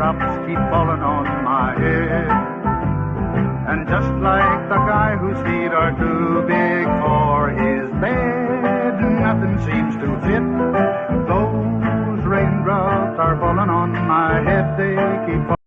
Drops keep falling on my head. And just like the guy whose feet are too big for his bed, nothing seems to fit. Those raindrops are falling on my head, they keep falling.